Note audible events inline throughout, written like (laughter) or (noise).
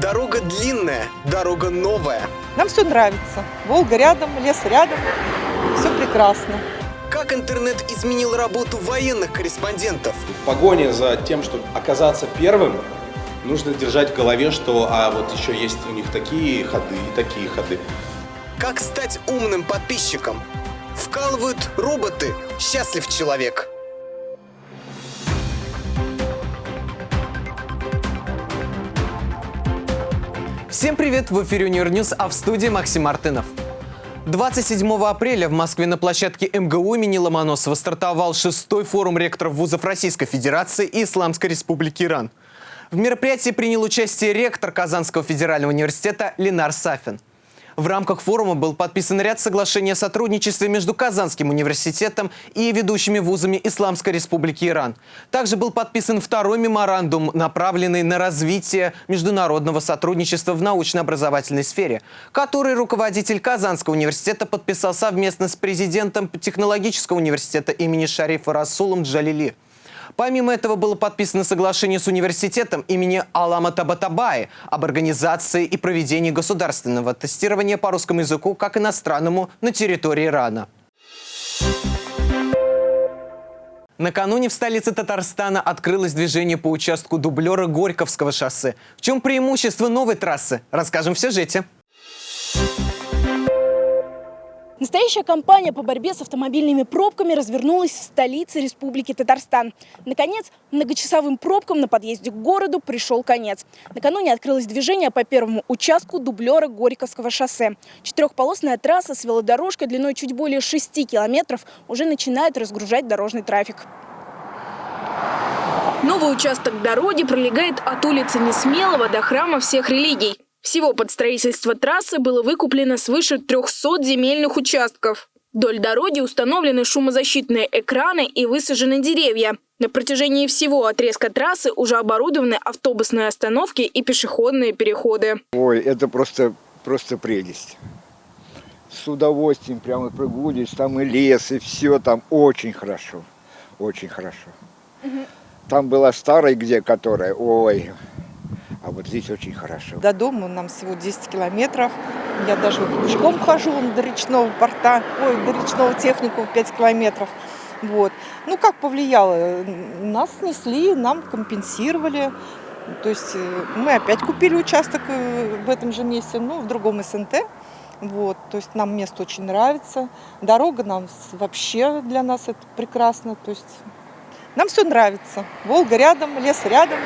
Дорога длинная, дорога новая. Нам все нравится. Волга рядом, лес рядом. Все прекрасно. Как интернет изменил работу военных корреспондентов? В погоне за тем, чтобы оказаться первым, нужно держать в голове, что а вот еще есть у них такие ходы и такие ходы. Как стать умным подписчиком? Вкалывают роботы. Счастлив человек. Всем привет! В эфире Унирньюз, а в студии Максим Мартынов. 27 апреля в Москве на площадке МГУ имени Ломоносова стартовал шестой форум ректоров вузов Российской Федерации и Исламской Республики Иран. В мероприятии принял участие ректор Казанского федерального университета Ленар Сафин. В рамках форума был подписан ряд соглашений о сотрудничестве между Казанским университетом и ведущими вузами Исламской Республики Иран. Также был подписан второй меморандум, направленный на развитие международного сотрудничества в научно-образовательной сфере, который руководитель Казанского университета подписал совместно с президентом Технологического университета имени Шарифа Расулом Джалили. Помимо этого было подписано соглашение с университетом имени Алама Табатабаи об организации и проведении государственного тестирования по русскому языку как иностранному на территории Ирана. Накануне в столице Татарстана открылось движение по участку дублера Горьковского шоссе. В чем преимущество новой трассы, расскажем в сюжете. Настоящая кампания по борьбе с автомобильными пробками развернулась в столице Республики Татарстан. Наконец, многочасовым пробкам на подъезде к городу пришел конец. Накануне открылось движение по первому участку дублера Горьковского шоссе. Четырехполосная трасса с велодорожкой длиной чуть более 6 километров уже начинает разгружать дорожный трафик. Новый участок дороги пролегает от улицы Несмелого до храма всех религий. Всего под строительство трассы было выкуплено свыше 300 земельных участков. Вдоль дороги установлены шумозащитные экраны и высажены деревья. На протяжении всего отрезка трассы уже оборудованы автобусные остановки и пешеходные переходы. Ой, это просто, просто прелесть. С удовольствием прямо прогуливаюсь, там и лес, и все там очень хорошо, очень хорошо. Угу. Там была старая где, которая, ой, вот здесь очень хорошо. До дома нам всего 10 километров. Я даже пешком хожу до речного порта, ой, до речного технику 5 километров. Вот. Ну, как повлияло? Нас снесли, нам компенсировали. То есть э, мы опять купили участок э, в этом же месте, ну, в другом СНТ. Вот, то есть нам место очень нравится. Дорога нам вообще для нас это прекрасно. То есть нам все нравится. Волга рядом, лес рядом.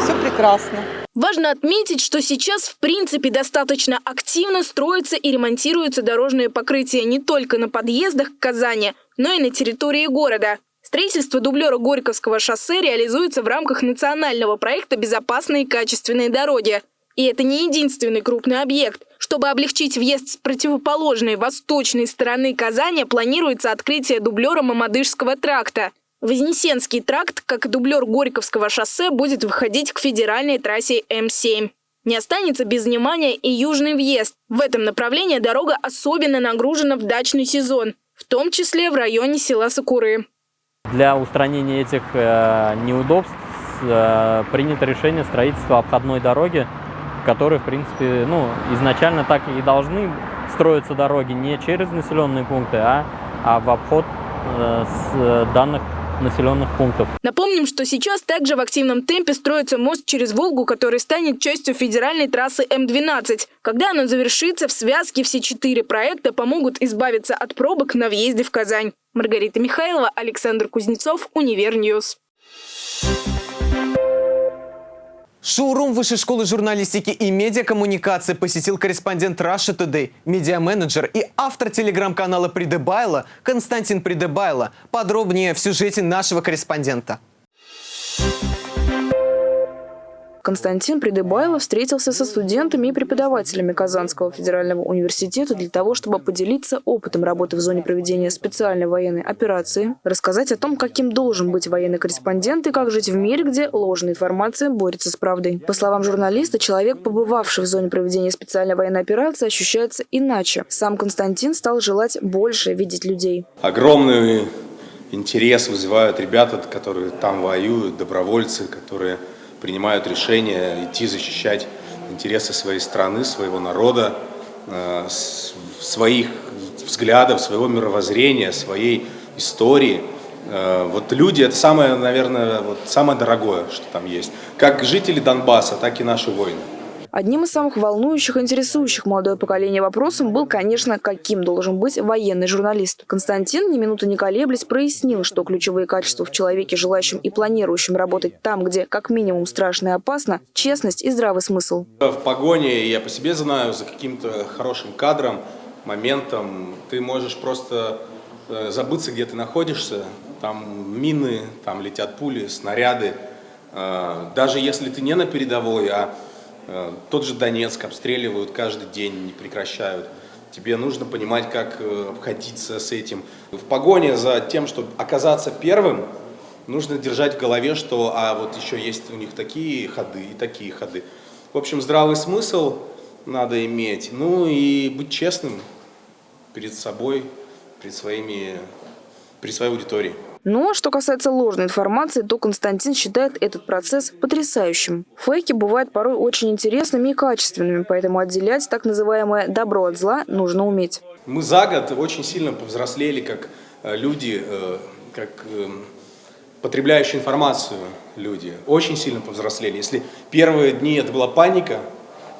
Все прекрасно. Важно отметить, что сейчас в принципе достаточно активно строятся и ремонтируются дорожные покрытия не только на подъездах к Казани, но и на территории города. Строительство дублера Горьковского шоссе реализуется в рамках национального проекта «Безопасные и качественные дороги». И это не единственный крупный объект. Чтобы облегчить въезд с противоположной восточной стороны Казани, планируется открытие дублера Мамадышского тракта – Вознесенский тракт, как дублер Горьковского шоссе, будет выходить к федеральной трассе М7. Не останется без внимания и южный въезд. В этом направлении дорога особенно нагружена в дачный сезон, в том числе в районе села Сакуры. Для устранения этих э, неудобств э, принято решение строительства обходной дороги, которые, в принципе, ну, изначально так и должны строиться дороги не через населенные пункты, а, а в обход э, с данных населенных пунктов. Напомним, что сейчас также в активном темпе строится мост через Волгу, который станет частью федеральной трассы М12. Когда оно завершится, в связке все четыре проекта помогут избавиться от пробок на въезде в Казань. Маргарита Михайлова, Александр Кузнецов, Универньюз. Шоурум Высшей школы журналистики и медиакоммуникации посетил корреспондент Russia Today, медиаменеджер и автор телеграм-канала Придебайла Константин Придебайло. Подробнее в сюжете нашего корреспондента. Константин Придыбайло встретился со студентами и преподавателями Казанского федерального университета для того, чтобы поделиться опытом работы в зоне проведения специальной военной операции, рассказать о том, каким должен быть военный корреспондент и как жить в мире, где ложная информация борется с правдой. По словам журналиста, человек, побывавший в зоне проведения специальной военной операции, ощущается иначе. Сам Константин стал желать больше видеть людей. Огромный интерес вызывают ребята, которые там воюют, добровольцы, которые принимают решение идти защищать интересы своей страны, своего народа, э, своих взглядов, своего мировоззрения, своей истории. Э, вот люди – это самое, наверное, вот самое дорогое, что там есть. Как жители Донбасса, так и наши воины. Одним из самых волнующих, интересующих молодое поколение вопросом был, конечно, каким должен быть военный журналист. Константин, ни минуты не колеблясь, прояснил, что ключевые качества в человеке, желающем и планирующем работать там, где как минимум страшно и опасно – честность и здравый смысл. В погоне, я по себе знаю, за каким-то хорошим кадром, моментом ты можешь просто э, забыться, где ты находишься. Там мины, там летят пули, снаряды. Э, даже если ты не на передовой, а тот же Донецк обстреливают каждый день, не прекращают. Тебе нужно понимать, как э, обходиться с этим. В погоне за тем, чтобы оказаться первым, нужно держать в голове, что а вот еще есть у них такие ходы и такие ходы. В общем, здравый смысл надо иметь. Ну и быть честным перед собой, перед, своими, перед своей аудиторией. Ну а что касается ложной информации, то Константин считает этот процесс потрясающим. Фейки бывают порой очень интересными и качественными, поэтому отделять так называемое «добро от зла» нужно уметь. Мы за год очень сильно повзрослели как э, люди, э, как э, потребляющие информацию люди. Очень сильно повзрослели. Если первые дни это была паника,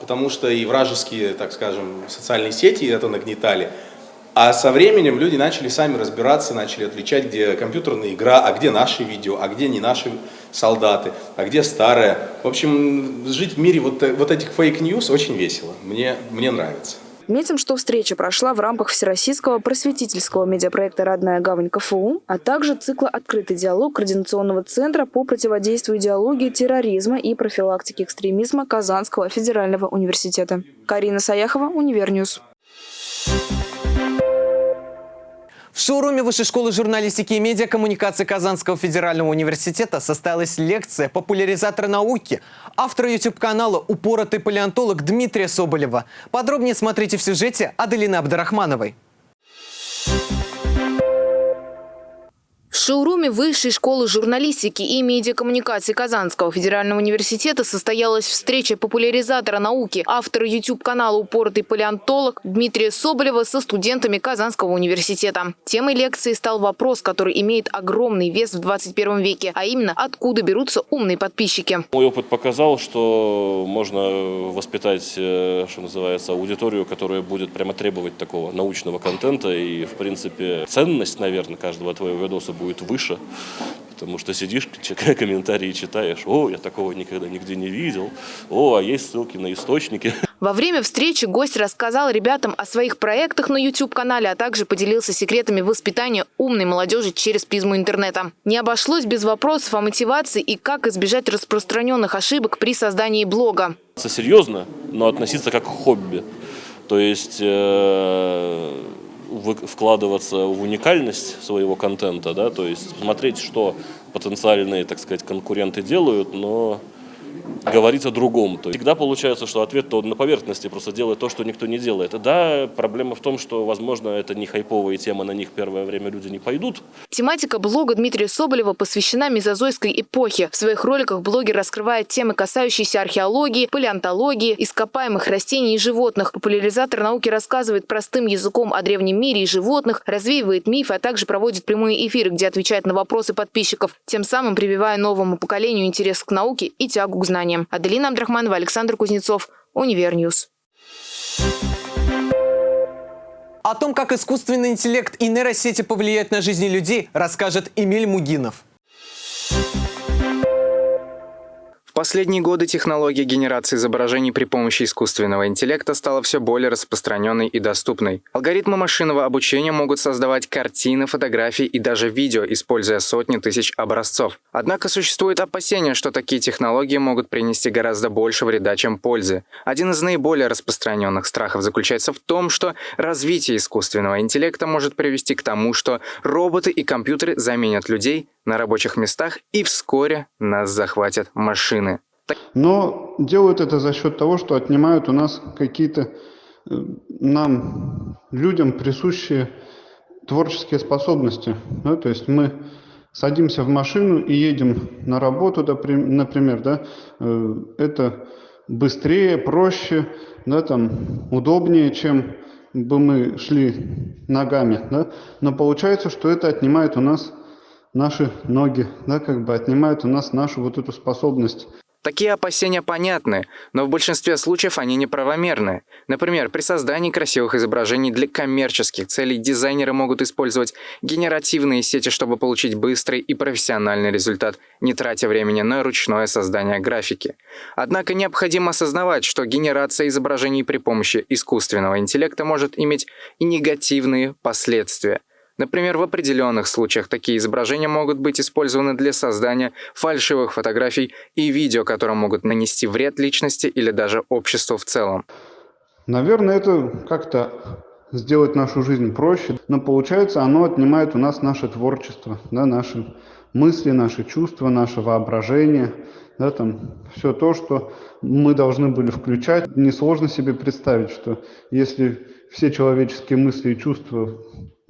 потому что и вражеские, так скажем, социальные сети это нагнетали – а со временем люди начали сами разбираться, начали отличать, где компьютерная игра, а где наши видео, а где не наши солдаты, а где старое. В общем, жить в мире вот, вот этих fake news очень весело. Мне, мне нравится. Отметим, что встреча прошла в рамках Всероссийского просветительского медиапроекта «Родная гавань КФУ», а также цикла «Открытый диалог» Координационного центра по противодействию идеологии терроризма и профилактике экстремизма Казанского федерального университета. Карина Саяхова, Универньюз. В шоуруме Высшей школы журналистики и медиакоммуникации Казанского федерального университета состоялась лекция популяризатора науки, автора YouTube-канала «Упоротый палеонтолог» Дмитрия Соболева. Подробнее смотрите в сюжете Аделины Абдрахмановой. В шоуруме Высшей школы журналистики и медиакоммуникации Казанского федерального университета состоялась встреча популяризатора науки, автора YouTube-канала «Упоротый палеонтолог» Дмитрия Соболева со студентами Казанского университета. Темой лекции стал вопрос, который имеет огромный вес в 21 веке, а именно, откуда берутся умные подписчики. Мой опыт показал, что можно воспитать, э, что называется, аудиторию, которая будет прямо требовать такого научного контента и, в принципе, ценность, наверное, каждого твоего видоса будет выше, потому что сидишь, (laughs) комментарии читаешь, о, я такого никогда нигде не видел, о, а есть ссылки на источники. (laughs) Во время встречи гость рассказал ребятам о своих проектах на YouTube-канале, а также поделился секретами воспитания умной молодежи через призму интернета. Не обошлось без вопросов о мотивации и как избежать распространенных ошибок при создании блога. Серьезно, но относиться как к хобби. То есть... Э вкладываться в уникальность своего контента, да, то есть смотреть, что потенциальные, так сказать, конкуренты делают, но говорить о другом. То есть всегда получается, что ответ то на поверхности, просто делает то, что никто не делает. Да, проблема в том, что, возможно, это не хайповая тема, на них первое время люди не пойдут. Тематика блога Дмитрия Соболева посвящена мезозойской эпохе. В своих роликах блогер раскрывает темы, касающиеся археологии, палеонтологии, ископаемых растений и животных. Популяризатор науки рассказывает простым языком о древнем мире и животных, развеивает мифы, а также проводит прямые эфиры, где отвечает на вопросы подписчиков, тем самым прививая новому поколению интерес к науке и тягу к знаниям знаниям. Аделина Абдрахманова, Александр Кузнецов, Универ News. О том, как искусственный интеллект и нейросети повлияют на жизни людей, расскажет Эмиль Мугинов. Последние годы технология генерации изображений при помощи искусственного интеллекта стала все более распространенной и доступной. Алгоритмы машинного обучения могут создавать картины, фотографии и даже видео, используя сотни тысяч образцов. Однако существует опасение, что такие технологии могут принести гораздо больше вреда, чем пользы. Один из наиболее распространенных страхов заключается в том, что развитие искусственного интеллекта может привести к тому, что роботы и компьютеры заменят людей на рабочих местах и вскоре нас захватят машины. Но делают это за счет того, что отнимают у нас какие-то э, нам, людям, присущие творческие способности. Да? То есть мы садимся в машину и едем на работу, например, да? Э, это быстрее, проще, да, там, удобнее, чем бы мы шли ногами, да, но получается, что это отнимает у нас наши ноги, да, как бы отнимает у нас нашу вот эту способность Такие опасения понятны, но в большинстве случаев они неправомерны. Например, при создании красивых изображений для коммерческих целей дизайнеры могут использовать генеративные сети, чтобы получить быстрый и профессиональный результат, не тратя времени на ручное создание графики. Однако необходимо осознавать, что генерация изображений при помощи искусственного интеллекта может иметь и негативные последствия – Например, в определенных случаях такие изображения могут быть использованы для создания фальшивых фотографий и видео, которые могут нанести вред личности или даже обществу в целом. Наверное, это как-то сделать нашу жизнь проще, но получается оно отнимает у нас наше творчество, да, наши мысли, наши чувства, наше воображение, да, там все то, что мы должны были включать. Несложно себе представить, что если все человеческие мысли и чувства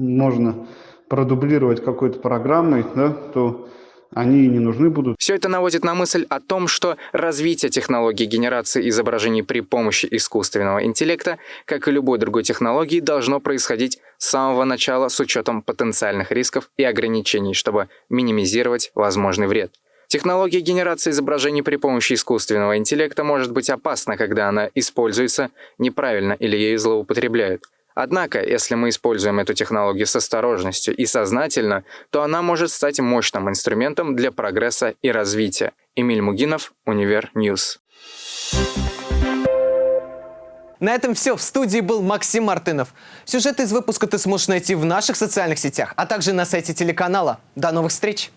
можно продублировать какой-то программой, да, то они и не нужны будут. Все это наводит на мысль о том, что развитие технологии генерации изображений при помощи искусственного интеллекта, как и любой другой технологии, должно происходить с самого начала с учетом потенциальных рисков и ограничений, чтобы минимизировать возможный вред. Технология генерации изображений при помощи искусственного интеллекта может быть опасна, когда она используется неправильно или ею злоупотребляют. Однако, если мы используем эту технологию с осторожностью и сознательно, то она может стать мощным инструментом для прогресса и развития. Эмиль Мугинов, Универ News. На этом все. В студии был Максим Мартынов. Сюжет из выпуска ты сможешь найти в наших социальных сетях, а также на сайте телеканала. До новых встреч!